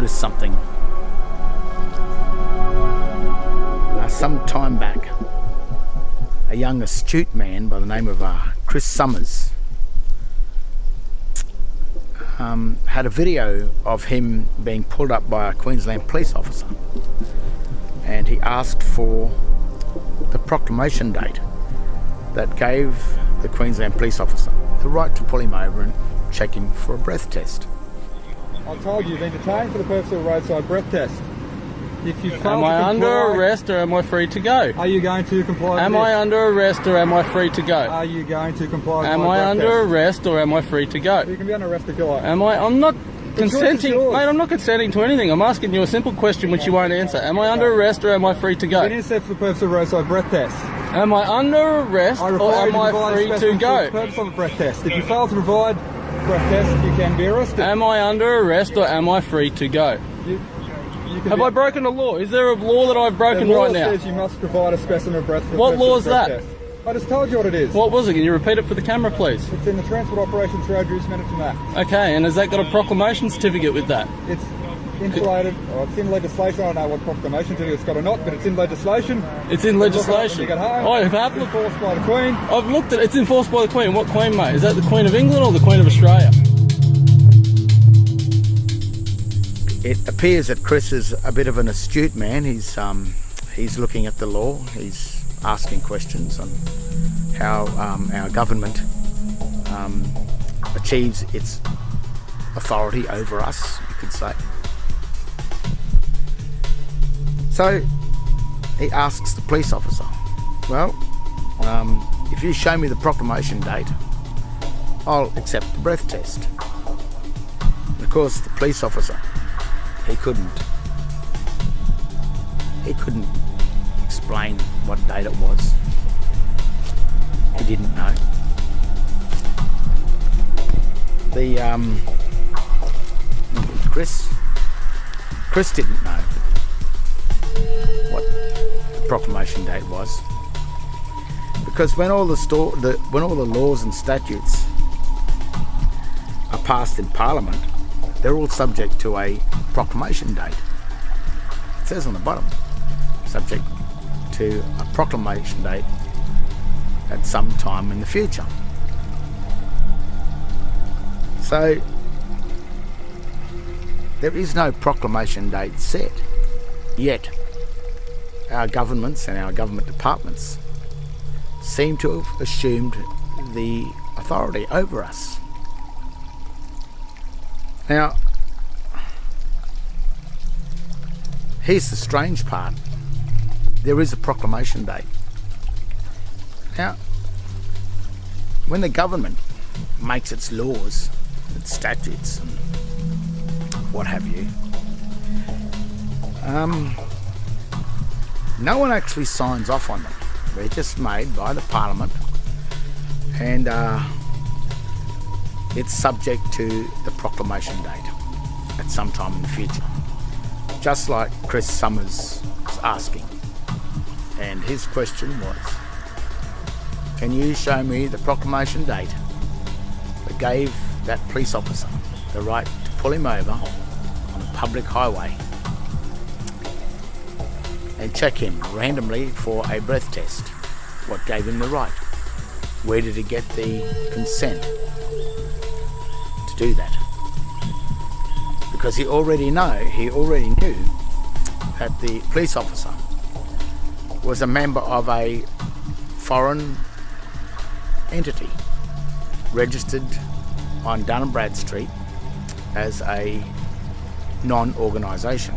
noticed something. Some time back, a young astute man by the name of uh, Chris Summers um, had a video of him being pulled up by a Queensland police officer and he asked for the proclamation date that gave the Queensland police officer the right to pull him over and check him for a breath test. I told you you've been detained for the purpose of a roadside breath test. If you fail Am I under arrest or am I free to go? Are you going to comply Am with I under arrest or am I free to go? Are you going to comply Am I under test? arrest or am I free to go? You can be under arrest if you like. Am I? I'm not consenting, mate. I'm not consenting to anything. I'm asking you a simple question which you won't answer. Am I under arrest or am I free to You've been go? for the purpose of roadside breath test. Am I under arrest I or am I free to specimen for the go? purpose of a breath test. If you fail to provide breath test, you can be arrested. Am I under arrest or am I free to go? you, you Have I broken a law? Is there a law that I've the broken law right now? says you must provide a specimen of breath for What law is that? I just told you what it is. What was it? Can you repeat it for the camera, please? It's in the Transport Operations Road Use Management Act. Okay, and has that got a proclamation certificate with that? It's insulated, or it's in legislation. I don't know what proclamation certificate it's got or not, but it's in legislation. It's in Look it up when legislation. you get. I have It's looked. enforced by the Queen. I've looked at it. It's enforced by the Queen. What Queen, mate? Is that the Queen of England or the Queen of Australia? It appears that Chris is a bit of an astute man. He's um, he's looking at the law. He's asking questions on how um, our government um, achieves its authority over us. You could say. So he asks the police officer, "Well, um, if you show me the proclamation date, I'll accept the breath test." And of course, the police officer he couldn't he couldn't explain what date it was. He didn't know. The um chris chris didn't know proclamation date was because when all the store the when all the laws and statutes are passed in parliament they're all subject to a proclamation date. It says on the bottom, subject to a proclamation date at some time in the future. So there is no proclamation date set, yet our governments and our government departments seem to have assumed the authority over us. Now, here's the strange part. There is a proclamation date. Now, when the government makes its laws, its statutes, and what have you, um, no one actually signs off on them. They're just made by the Parliament, and uh, it's subject to the proclamation date at some time in the future. Just like Chris Summers was asking. And his question was Can you show me the proclamation date that gave that police officer the right to pull him over on a public highway and check him randomly for a breath test? What gave him the right? Where did he get the consent to do that? Because he already know, he already knew that the police officer was a member of a foreign entity registered on Dun & Bradstreet as a non-organisation.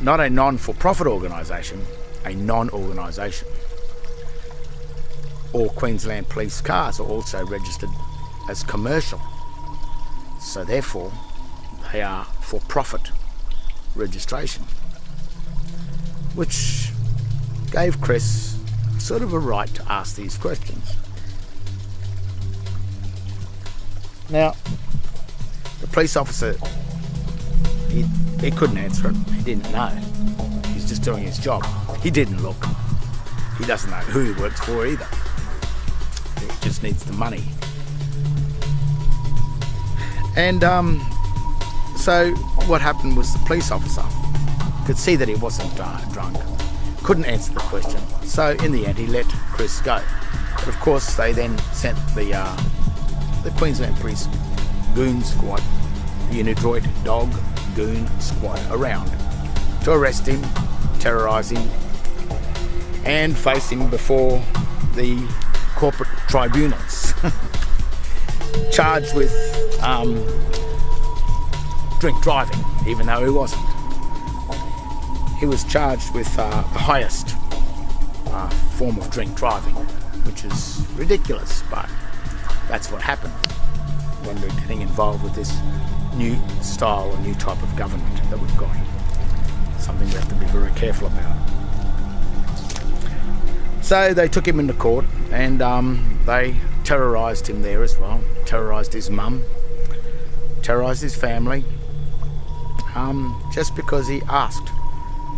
Not a non-for-profit organisation, a non-organisation. All Queensland police cars are also registered as commercial, so therefore they are for profit registration, which gave Chris sort of a right to ask these questions. Now, the police officer, he, he couldn't answer it. He didn't know. He's just doing his job. He didn't look. He doesn't know who he works for either. He just needs the money And um, so what happened was the police officer could see that he wasn't drunk, couldn't answer the question. So in the end, he let Chris go. But of course, they then sent the uh, the Queensland Police Goon Squad, the Unidroit Dog Goon Squad, around to arrest him, terrorise him, and face him before the corporate tribunals. Charged with um, drink driving, even though he wasn't. He was charged with uh, the highest uh, form of drink driving, which is ridiculous, but that's what happened when we're getting involved with this new style or new type of government that we've got. Something we have to be very careful about. So they took him into court and um, they terrorised him there as well, terrorised his mum, terrorised his family, um, just because he asked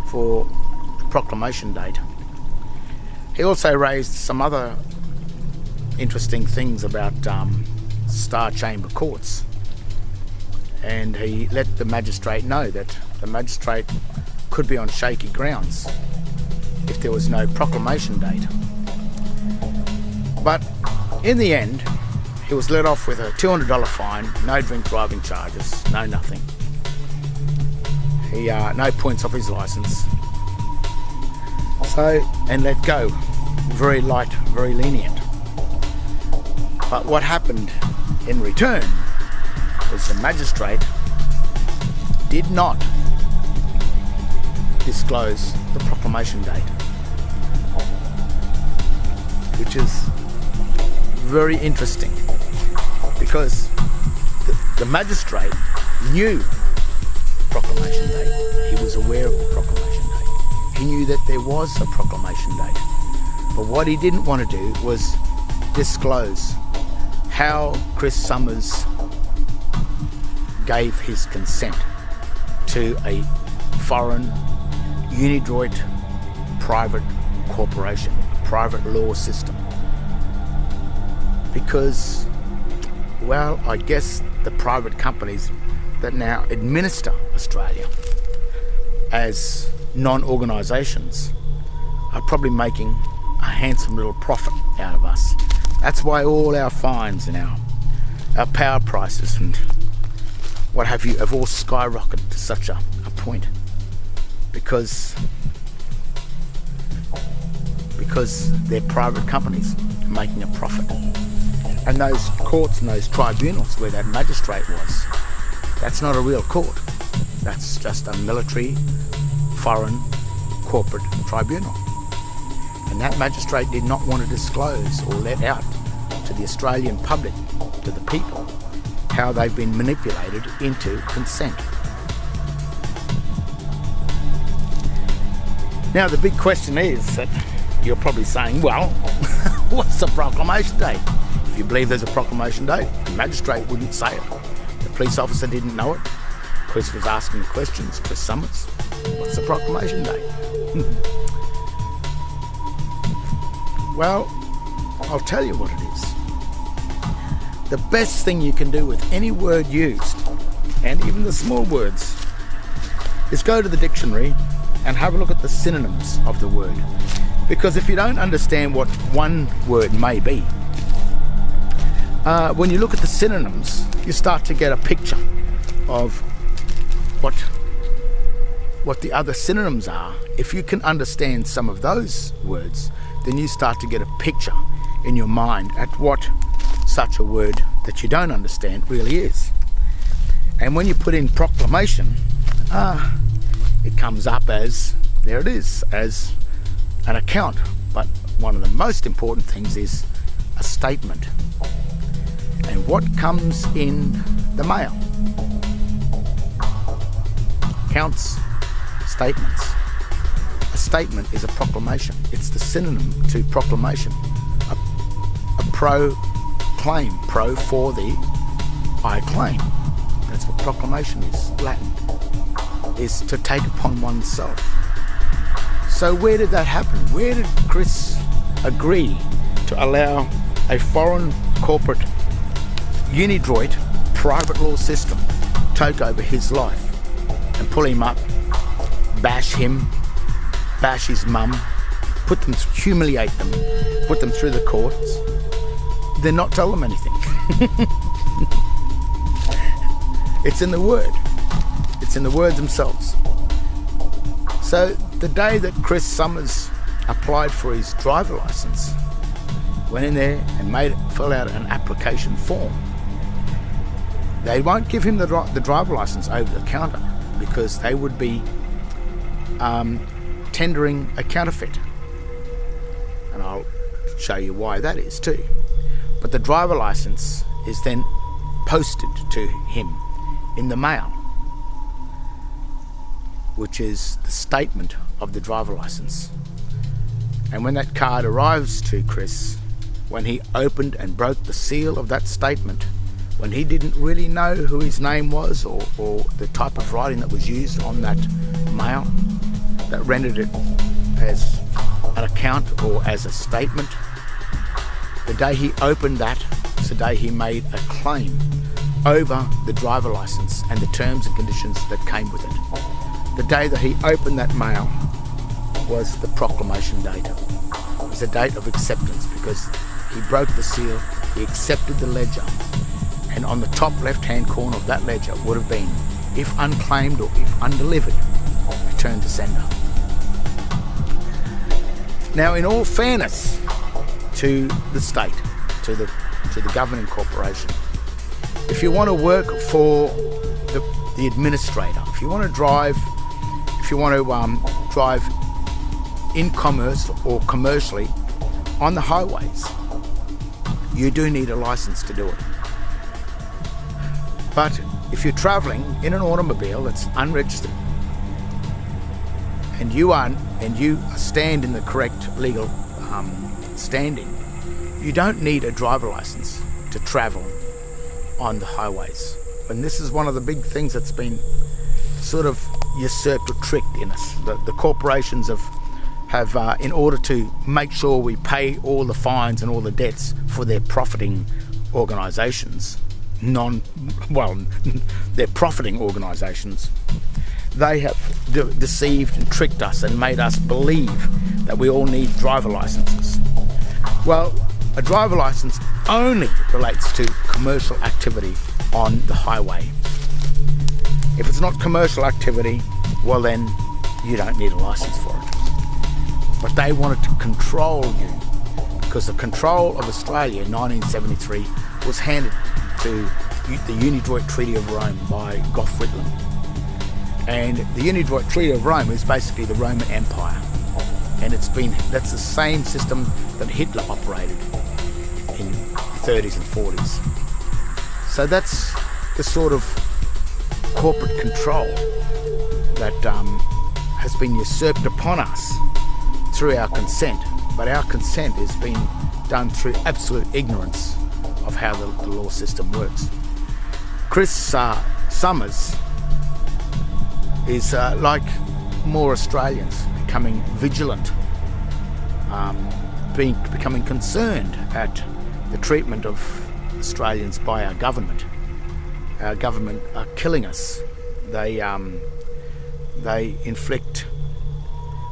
for the proclamation date. He also raised some other interesting things about um, Star Chamber courts. And he let the magistrate know that the magistrate could be on shaky grounds if there was no proclamation date. But in the end, he was let off with a $200 fine, no drink driving charges, no nothing. He uh, no points off his license. So and let go, very light, very lenient. But what happened in return the magistrate did not disclose the proclamation date, which is very interesting because the, the magistrate knew proclamation date. He was aware of the proclamation date. He knew that there was a proclamation date. But what he didn't want to do was disclose how Chris Summers gave his consent to a foreign Unidroit private corporation, a private law system. Because, well, I guess the private companies that now administer Australia as non organisations are probably making a handsome little profit out of us. That's why all our fines and our, our power prices and what have you have all skyrocketed to such a, a point? Because because they're private companies making a profit. And those courts and those tribunals where that magistrate was that's not a real court. That's just a military foreign corporate tribunal. And that magistrate did not want to disclose or let out to the Australian public to the people how they've been manipulated into consent. Now the big question is that you're probably saying, well, what's the proclamation date? If you believe there's a proclamation date, the magistrate wouldn't say it. The police officer didn't know it. Chris was asking the questions, Chris Summers. What's the proclamation date? well, I'll tell you what it is the best thing you can do with any word used, and even the small words, is go to the dictionary and have a look at the synonyms of the word. Because if you don't understand what one word may be, uh, when you look at the synonyms, you start to get a picture of what what the other synonyms are. If you can understand some of those words, then you start to get a picture in your mind at what such a word that you don't understand really is. And when you put in proclamation, ah, it comes up as, there it is, as an account. But one of the most important things is a statement. And what comes in the mail? Counts, statements. A statement is a proclamation. It's the synonym to proclamation. A, a pro pro for the I claim. That's what proclamation is, Latin, is to take upon oneself. So where did that happen? Where did Chris agree to allow a foreign corporate Unidroit private law system take over his life and pull him up, bash him, bash his mum, put them, humiliate them, put them through the courts, then not tell them anything. it's in the word. It's in the words themselves. So the day that Chris Summers applied for his driver license, went in there and made fill out an application form. They won't give him the, the driver license over the counter because they would be um, tendering a counterfeit. And I'll show you why that is too. But the driver license is then posted to him in the mail, which is the statement of the driver license. And when that card arrives to Chris, when he opened and broke the seal of that statement, when he didn't really know who his name was or, or the type of writing that was used on that mail, that rendered it as an account or as a statement, the day he opened that was the day he made a claim over the driver license and the terms and conditions that came with it. The day that he opened that mail was the proclamation date. It was a date of acceptance because he broke the seal, he accepted the ledger, and on the top left hand corner of that ledger would have been, if unclaimed or if undelivered, return to sender. Now, in all fairness to the state, to the to the governing corporation, if you want to work for the, the administrator, if you want to drive, if you want to um, drive in commerce or commercially on the highways, you do need a license to do it. But if you're travelling in an automobile that's unregistered and you are and you stand in the correct legal um, standing, you don't need a driver license to travel on the highways. And this is one of the big things that's been sort of usurped or tricked in us. The, the corporations have have, uh, in order to make sure we pay all the fines and all the debts for their profiting organisations, non, well, they're profiting organisations, they have de deceived and tricked us and made us believe that we all need driver licenses. Well, a driver license only relates to commercial activity on the highway. If it's not commercial activity, well then you don't need a license for it but they wanted to control you because the control of Australia in 1973 was handed to the Unidroit Treaty of Rome by Gough Whitlam. And the Unidroit Treaty of Rome is basically the Roman Empire. And it's been, that's the same system that Hitler operated in the 30s and 40s. So that's the sort of corporate control that um, has been usurped upon us through our consent, but our consent is being done through absolute ignorance of how the, the law system works. Chris uh, Summers is uh, like more Australians becoming vigilant, um, being becoming concerned at the treatment of Australians by our government. Our government are killing us. They um, they inflict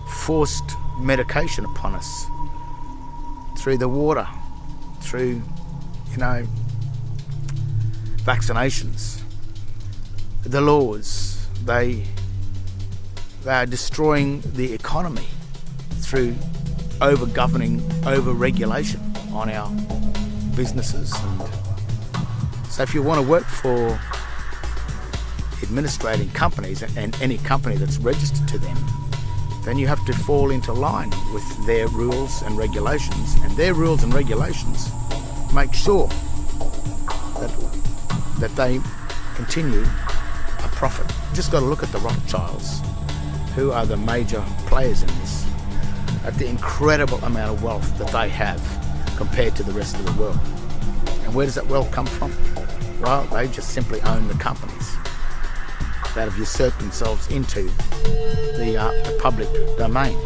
forced medication upon us through the water, through, you know, vaccinations. The laws, they, they are destroying the economy through over governing, over regulation on our businesses. And so if you want to work for administrating companies and any company that's registered to them, then you have to fall into line with their rules and regulations. And their rules and regulations make sure that, that they continue a profit. You just got to look at the Rothschilds, who are the major players in this, at the incredible amount of wealth that they have compared to the rest of the world. And where does that wealth come from? Well, they just simply own the companies that have usurped themselves into the, uh, the public domain.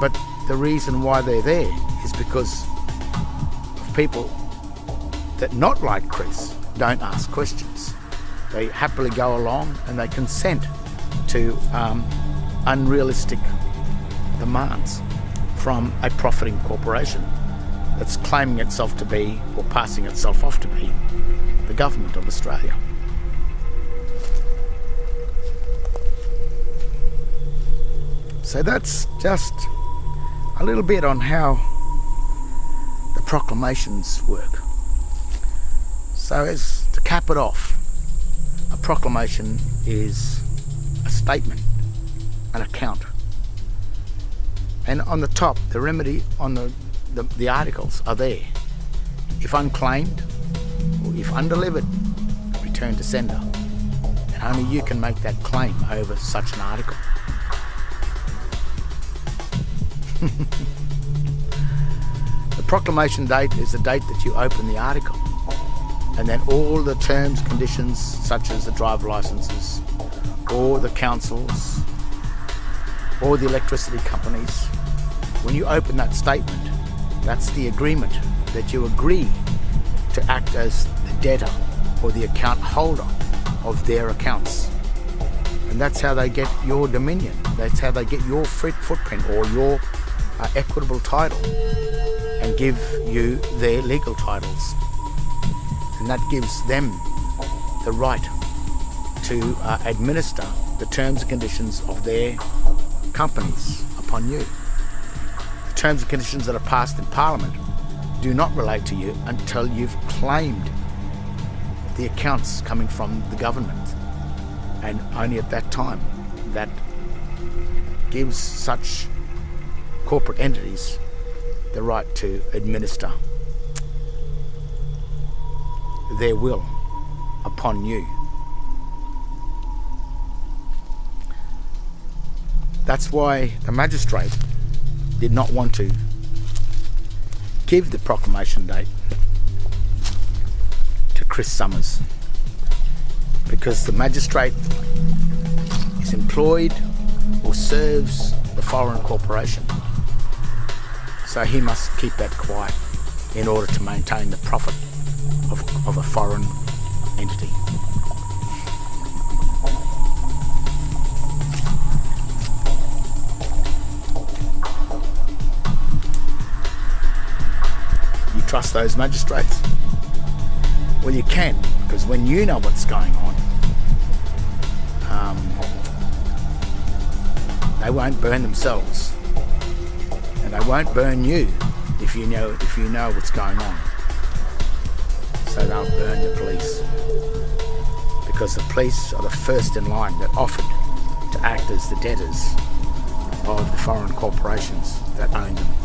But the reason why they're there is because of people that, not like Chris, don't ask questions. They happily go along and they consent to um, unrealistic demands from a profiting corporation that's claiming itself to be, or passing itself off to be, the government of Australia. So that's just a little bit on how the proclamations work. So as to cap it off, proclamation is a statement, an account. And on the top, the remedy on the, the, the articles are there. If unclaimed or if undelivered, return to sender. And only you can make that claim over such an article. the proclamation date is the date that you open the article. And then all the terms, conditions, such as the driver licenses, or the councils, or the electricity companies, when you open that statement, that's the agreement that you agree to act as the debtor or the account holder of their accounts. And that's how they get your dominion. That's how they get your footprint or your uh, equitable title and give you their legal titles. And that gives them the right to uh, administer the terms and conditions of their companies upon you. The terms and conditions that are passed in Parliament do not relate to you until you've claimed the accounts coming from the government. And only at that time that gives such corporate entities the right to administer their will upon you. That's why the magistrate did not want to give the proclamation date to Chris Summers because the magistrate is employed or serves the foreign corporation so he must keep that quiet in order to maintain the profit of, of a foreign entity. You trust those magistrates? Well, you can, because when you know what's going on, um, they won't burn themselves and they won't burn you if you know if you know what's going on. So they'll burn the police because the police are the first in line that offered to act as the debtors of the foreign corporations that own them.